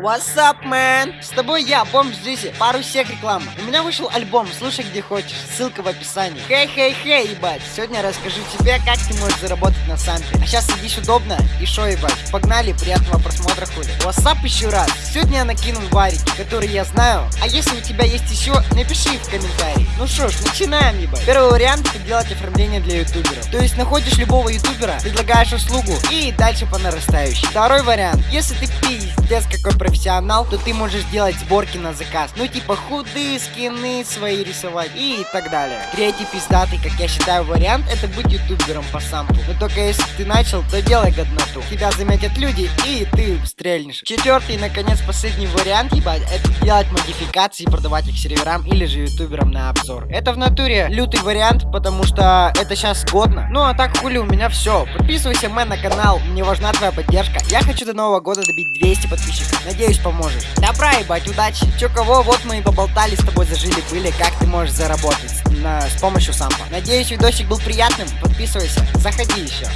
What's up, man? С тобой я, Бомж Джизи, пару сек реклама. У меня вышел альбом, слушай где хочешь, ссылка в описании. Хей-хей-хей, ебать, сегодня расскажу тебе, как ты можешь заработать на сампе. А сейчас садись удобно и шо, ебать. Погнали, приятного просмотра, хули. What's up еще раз? Сегодня я накинул варики, которые я знаю. А если у тебя есть еще, напиши в комментарии. Ну что ж, начинаем, ебать. Первый вариант это делать оформление для ютуберов. То есть находишь любого ютубера, предлагаешь услугу и дальше по нарастающей. Второй вариант. Если ты пиздец какой профессионал, то ты можешь делать сборки на заказ. Ну типа худы, скины свои рисовать и так далее. Третий пиздатый, как я считаю, вариант это быть ютубером по сампу. Но только если ты начал, то делай годноту. Тебя заметят люди и ты стрельнешь. Четвертый наконец последний вариант, ебать, это делать модификации и продавать их серверам или же ютуберам на обзор. Это в натуре лютый вариант, потому что это сейчас годно. Ну а так хули у меня все. Подписывайся мэн на канал, мне важна твоя поддержка. Я хочу до нового года добить 200 подписчиков. Надеюсь, поможешь. Добра, ебать, удачи. Чё кого, вот мы и поболтали с тобой, зажили были, как ты можешь заработать на, с помощью сампа. Надеюсь, видосик был приятным. Подписывайся, заходи еще.